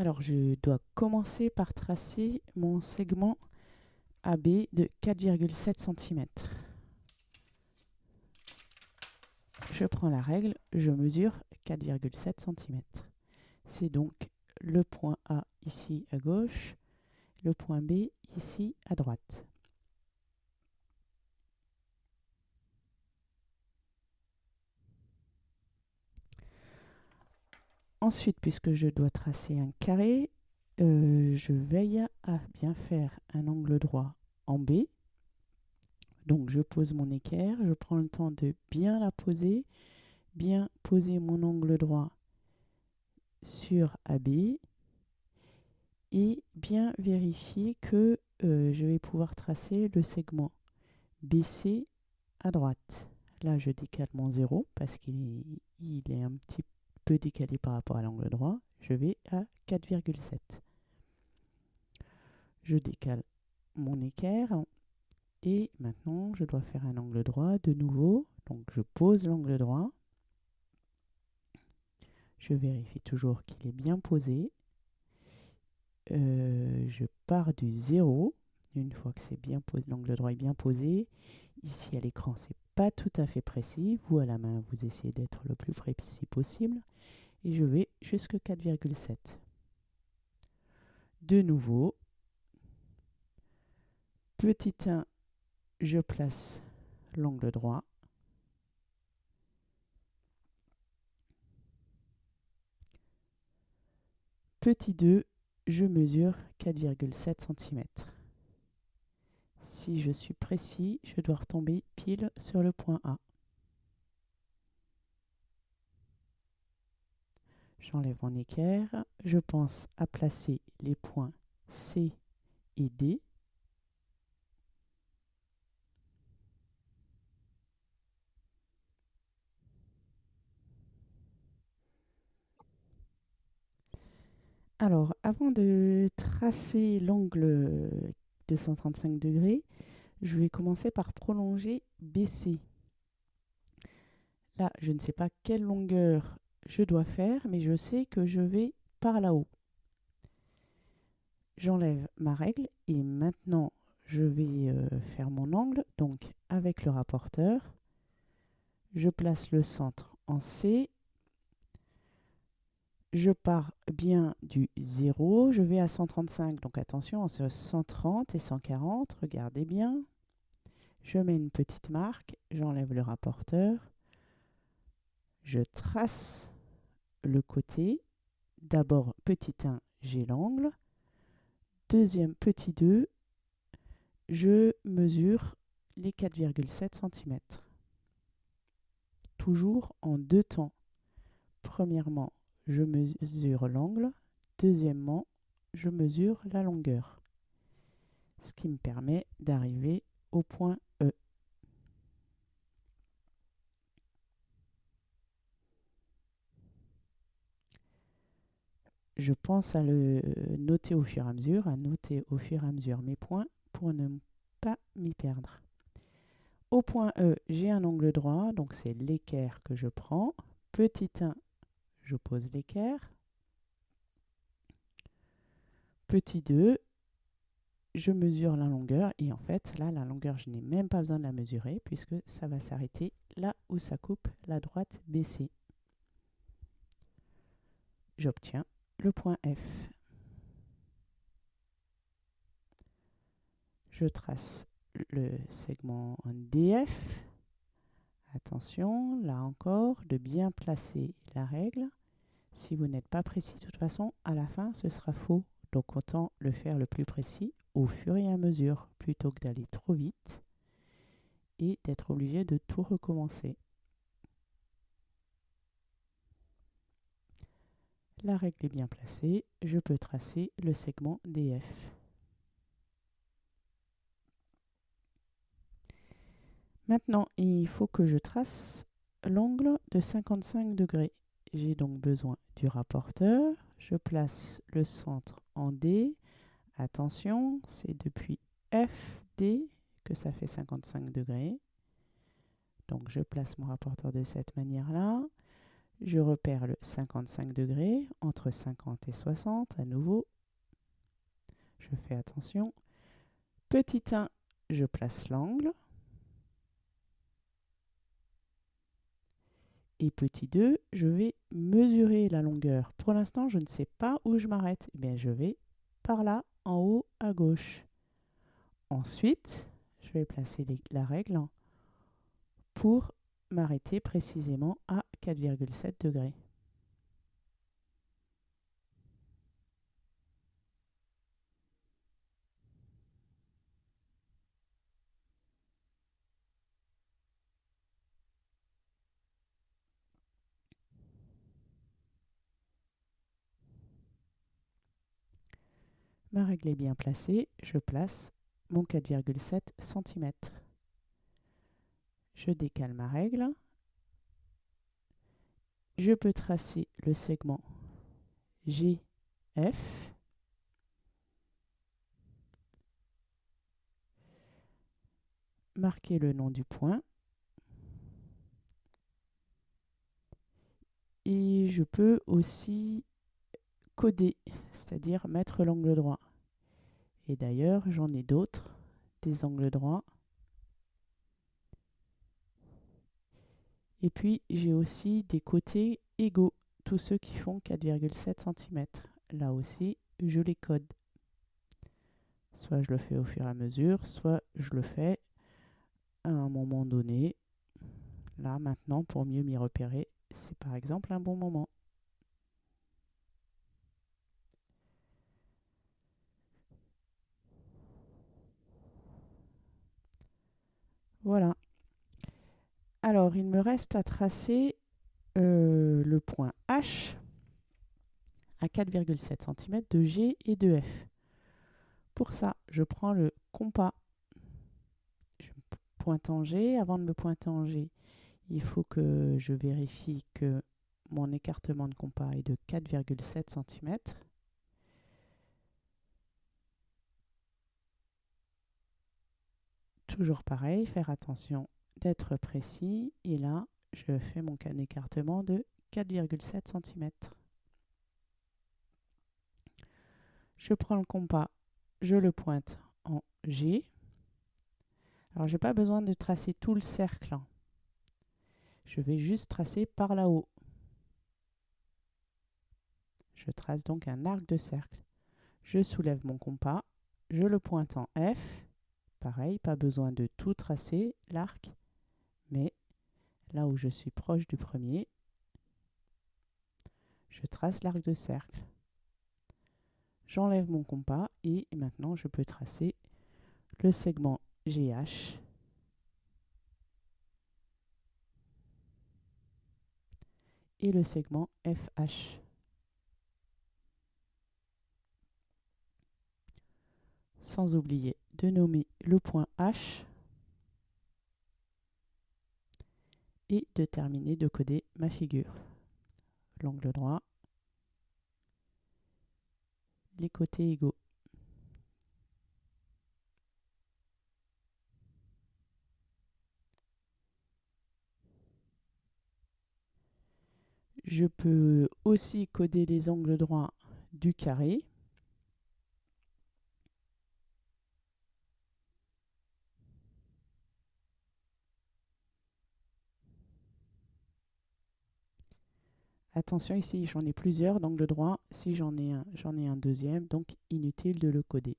Alors, je dois commencer par tracer mon segment AB de 4,7 cm. Je prends la règle, je mesure 4,7 cm. C'est donc le point A ici à gauche, le point B ici à droite. Ensuite, puisque je dois tracer un carré, euh, je veille à bien faire un angle droit en B. Donc je pose mon équerre, je prends le temps de bien la poser, bien poser mon angle droit sur AB et bien vérifier que euh, je vais pouvoir tracer le segment BC à droite. Là, je décale mon 0 parce qu'il est, un petit peu décalé par rapport à l'angle droit. Je vais à 4,7. Je décale mon équerre et maintenant je dois faire un angle droit de nouveau. Donc je pose l'angle droit. Je vérifie toujours qu'il est bien posé. Euh, je pars du 0. Une fois que c'est bien l'angle droit est bien posé. Ici à l'écran, c'est pas tout à fait précis. Vous à la main, vous essayez d'être le plus précis possible. Et je vais jusqu'à 4,7. De nouveau, petit 1, je place l'angle droit. Petit 2, je mesure 4,7 cm. Si je suis précis, je dois retomber pile sur le point A. J'enlève mon équerre. Je pense à placer les points C et D. Alors, avant de tracer l'angle de 135 degrés, je vais commencer par prolonger BC. Là, je ne sais pas quelle longueur je dois faire, mais je sais que je vais par là-haut. J'enlève ma règle et maintenant je vais euh, faire mon angle. Donc avec le rapporteur, je place le centre en C je pars bien du 0, je vais à 135, donc attention, entre 130 et 140, regardez bien. Je mets une petite marque, j'enlève le rapporteur, je trace le côté. D'abord, petit 1, j'ai l'angle. Deuxième, petit 2, je mesure les 4,7 cm. Toujours en deux temps. Premièrement, je mesure l'angle. Deuxièmement, je mesure la longueur. Ce qui me permet d'arriver au point E. Je pense à le noter au fur et à mesure, à noter au fur et à mesure mes points pour ne pas m'y perdre. Au point E, j'ai un angle droit, donc c'est l'équerre que je prends. Petit 1, je pose l'équerre. Petit 2, je mesure la longueur et en fait là la longueur je n'ai même pas besoin de la mesurer puisque ça va s'arrêter là où ça coupe la droite BC. J'obtiens le point F. Je trace le segment DF. Attention, là encore, de bien placer la règle. Si vous n'êtes pas précis, de toute façon, à la fin, ce sera faux. Donc autant le faire le plus précis au fur et à mesure, plutôt que d'aller trop vite et d'être obligé de tout recommencer. La règle est bien placée, je peux tracer le segment DF. Maintenant, il faut que je trace l'angle de 55 degrés. J'ai donc besoin du rapporteur. Je place le centre en D. Attention, c'est depuis FD que ça fait 55 degrés. Donc je place mon rapporteur de cette manière-là. Je repère le 55 degrés, entre 50 et 60 à nouveau. Je fais attention. Petit 1, je place l'angle. Et petit 2, je vais mesurer la longueur. Pour l'instant, je ne sais pas où je m'arrête. Eh bien, je vais par là, en haut à gauche. Ensuite, je vais placer la règle pour m'arrêter précisément à 4,7 degrés. Ma règle est bien placée, je place mon 4,7 cm. Je décale ma règle. Je peux tracer le segment GF. Marquer le nom du point. Et je peux aussi coder, c'est-à-dire mettre l'angle droit. Et d'ailleurs, j'en ai d'autres, des angles droits. Et puis, j'ai aussi des côtés égaux, tous ceux qui font 4,7 cm. Là aussi, je les code. Soit je le fais au fur et à mesure, soit je le fais à un moment donné. Là, maintenant, pour mieux m'y repérer, c'est par exemple un bon moment. Voilà. Alors, il me reste à tracer euh, le point H à 4,7 cm de G et de F. Pour ça, je prends le compas. Je pointe en G. Avant de me pointer en G, il faut que je vérifie que mon écartement de compas est de 4,7 cm. Toujours pareil, faire attention d'être précis. Et là, je fais mon écartement de 4,7 cm. Je prends le compas, je le pointe en G. Alors, je n'ai pas besoin de tracer tout le cercle. Je vais juste tracer par là-haut. Je trace donc un arc de cercle. Je soulève mon compas, je le pointe en F Pareil, pas besoin de tout tracer l'arc, mais là où je suis proche du premier, je trace l'arc de cercle. J'enlève mon compas et maintenant je peux tracer le segment GH et le segment FH. Sans oublier de nommer le point H et de terminer de coder ma figure. L'angle droit, les côtés égaux. Je peux aussi coder les angles droits du carré. Attention ici, j'en ai plusieurs d'angle droit. Si j'en ai un, j'en ai un deuxième, donc inutile de le coder.